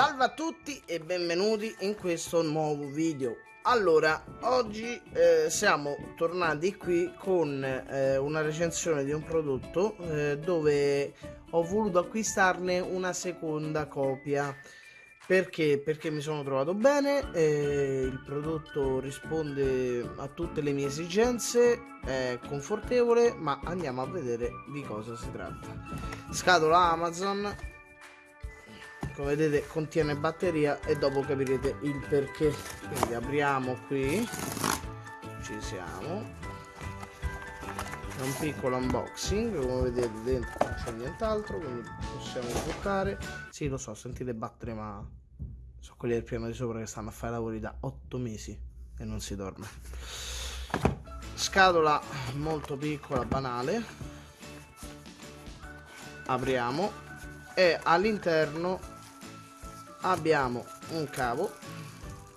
Salve a tutti e benvenuti in questo nuovo video. Allora, oggi eh, siamo tornati qui con eh, una recensione di un prodotto eh, dove ho voluto acquistarne una seconda copia. Perché? Perché mi sono trovato bene, il prodotto risponde a tutte le mie esigenze, è confortevole, ma andiamo a vedere di cosa si tratta. Scatola Amazon, come vedete contiene batteria e dopo capirete il perché. Quindi apriamo qui. Ci siamo. È un piccolo unboxing come vedete dentro non c'è nient'altro quindi possiamo buttare sì lo so sentite battere ma sono quelli del piano di sopra che stanno a fare lavori da 8 mesi e non si dorme. Scatola molto piccola banale. Apriamo. E all'interno abbiamo un cavo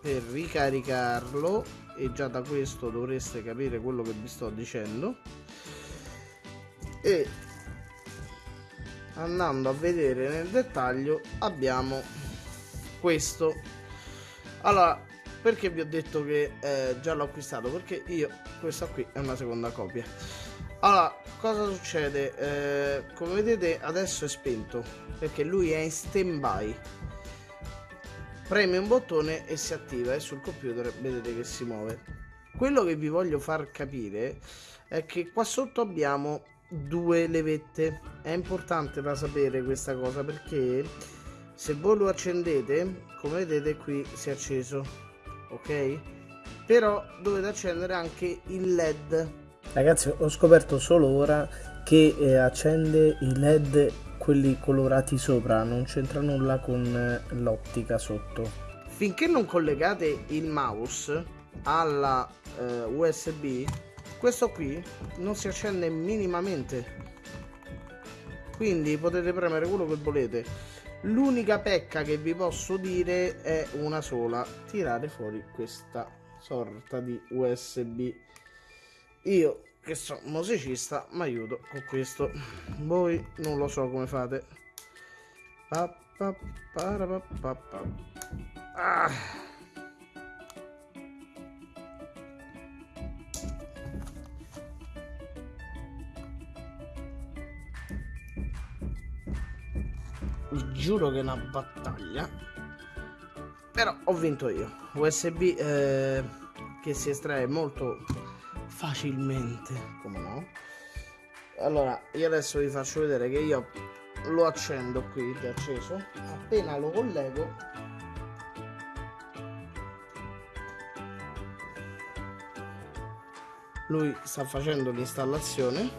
per ricaricarlo e già da questo dovreste capire quello che vi sto dicendo. E andando a vedere nel dettaglio abbiamo questo. Allora perché vi ho detto che eh, già l'ho acquistato? Perché io questa qui è una seconda copia. Allora cosa succede? Eh, come vedete adesso è spento perché lui è in stand by preme un bottone e si attiva e sul computer vedete che si muove. Quello che vi voglio far capire è che qua sotto abbiamo due levette. È importante da sapere questa cosa perché se voi lo accendete come vedete qui si è acceso ok? Però dovete accendere anche il led. Ragazzi ho scoperto solo ora che eh, accende i led quelli colorati sopra non c'entra nulla con eh, l'ottica sotto. Finché non collegate il mouse alla eh, usb questo qui non si accende minimamente. Quindi potete premere quello che volete. L'unica pecca che vi posso dire è una sola tirare fuori questa sorta di usb io che sono musicista mi aiuto con questo. Voi non lo so come fate. Pa, pa, pa, ah. vi giuro che è una battaglia. Però ho vinto io. Usb eh, che si estrae molto facilmente. Come no? Allora io adesso vi faccio vedere che io lo accendo qui è acceso. Appena lo collego lui sta facendo l'installazione.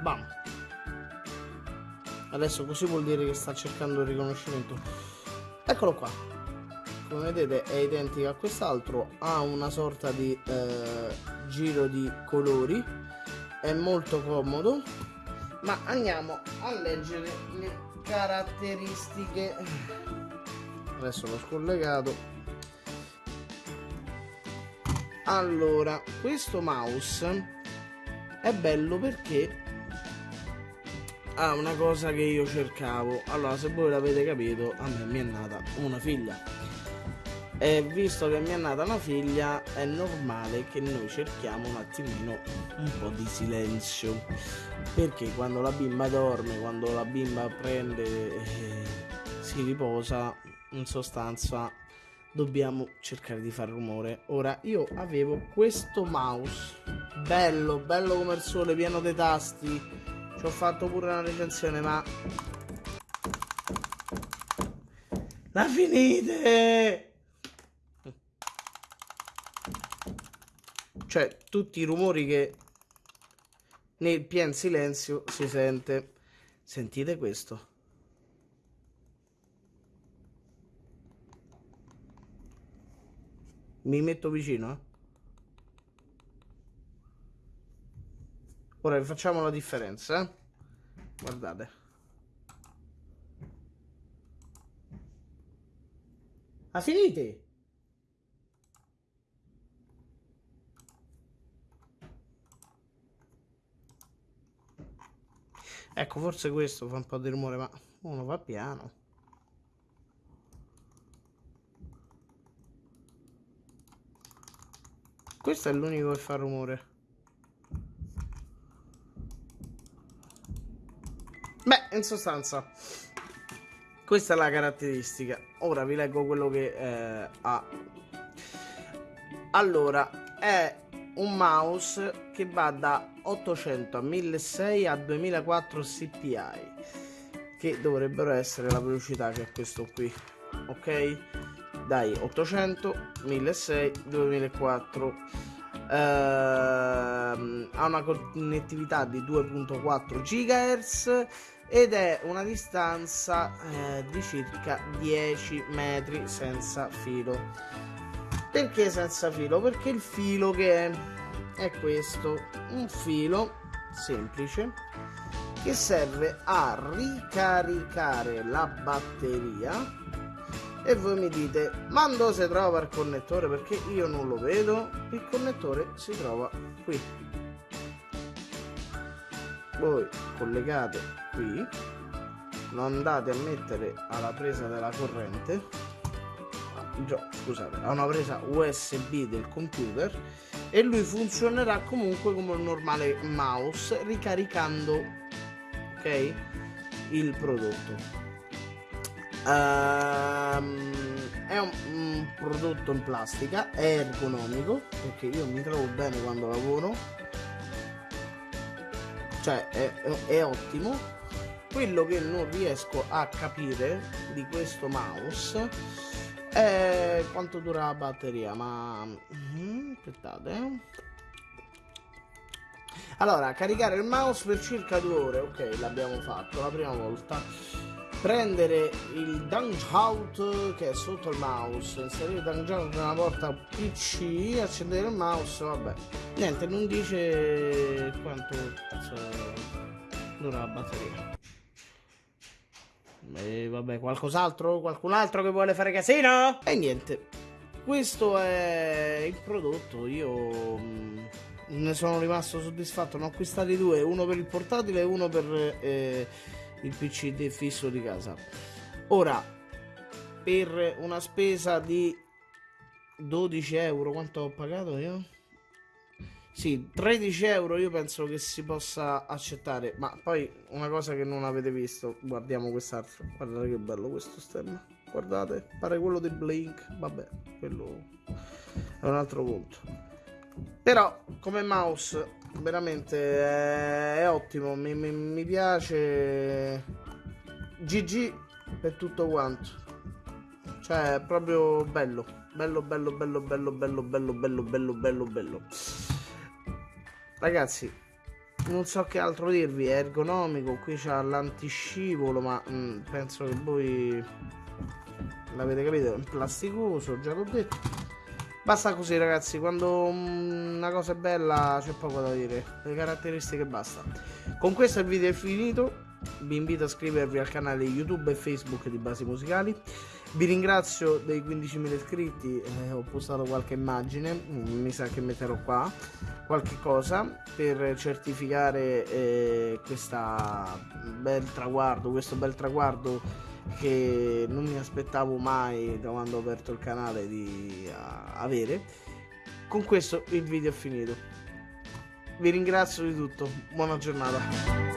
Bam! Adesso così vuol dire che sta cercando il riconoscimento. Eccolo qua come vedete è identica a quest'altro ha una sorta di eh, giro di colori è molto comodo ma andiamo a leggere le caratteristiche. Adesso l'ho scollegato. Allora questo mouse è bello perché ha una cosa che io cercavo. Allora se voi l'avete capito a me mi è nata una figlia e visto che mi è nata una figlia è normale che noi cerchiamo un attimino un po' di silenzio. Perché quando la bimba dorme quando la bimba prende eh, si riposa in sostanza dobbiamo cercare di fare rumore. Ora io avevo questo mouse bello bello come il sole pieno dei tasti. Ci ho fatto pure una recensione ma la finite Cioè, tutti i rumori che nel pien silenzio si sente. Sentite questo. Mi metto vicino, eh? Ora facciamo la differenza, eh? Guardate. Ha finito? Ecco, forse questo fa un po' di rumore, ma uno va piano. Questo è l'unico che fa rumore. Beh, in sostanza, questa è la caratteristica. Ora vi leggo quello che eh, ha. Allora, è un mouse che va da 800 a 1600 a 2004 CPI che dovrebbero essere la velocità che è questo qui ok? Dai 800 1600 2004 ehm, ha una connettività di 2.4 GHz ed è una distanza eh, di circa 10 metri senza filo perché senza filo? Perché il filo che è, è questo, un filo semplice che serve a ricaricare la batteria. E voi mi dite ma dove si trova il connettore? Perché io non lo vedo. Il connettore si trova qui. Voi collegate qui. Lo andate a mettere alla presa della corrente scusate, ha una presa USB del computer e lui funzionerà comunque come un normale mouse ricaricando ok il prodotto. Um, è un, un, prodotto in plastica è ergonomico perché io mi trovo bene quando lavoro. Cioè è, è ottimo. Quello che non riesco a capire di questo mouse eh, quanto dura la batteria? Ma... Mm, aspettate. Allora, caricare il mouse per circa due ore. Ok, l'abbiamo fatto la prima volta. Prendere il Out che è sotto il mouse, inserire il Out nella porta PC, accendere il mouse, vabbè. Niente, non dice quanto cazzo dura la batteria. E vabbè, qualcos'altro? Qualcun altro che vuole fare casino? E niente, questo è il prodotto. Io mm, ne sono rimasto soddisfatto. Ne ho acquistati due, uno per il portatile e uno per eh, il PC fisso di casa. Ora, per una spesa di 12 euro, quanto ho pagato io? Sì, 13 euro io penso che si possa accettare, ma poi una cosa che non avete visto, guardiamo quest'altro, guardate che bello questo stemma, guardate, pare quello di Blink, vabbè, quello è un altro conto. Però come mouse veramente è, è ottimo, mi, mi, mi piace, GG per tutto quanto, cioè è proprio bello, bello, bello, bello, bello, bello, bello, bello, bello, bello, bello. Ragazzi, non so che altro dirvi, è ergonomico, qui c'ha l'antiscivolo, ma mh, mm, penso che voi l'avete capito, è plasticoso, già l'ho detto. Basta così ragazzi, quando mm, una cosa è bella c'è poco da dire, le caratteristiche basta. Con questo il video è finito, vi invito a iscrivervi al canale YouTube e Facebook di Basi Musicali. Vi ringrazio dei 15.000 iscritti, eh, ho postato qualche immagine, mm, mi sa che metterò qua qualche cosa per certificare eh, bel traguardo, questo bel traguardo che non mi aspettavo mai da quando ho aperto il canale di uh, avere. Con questo il video è finito. Vi ringrazio di tutto, buona giornata.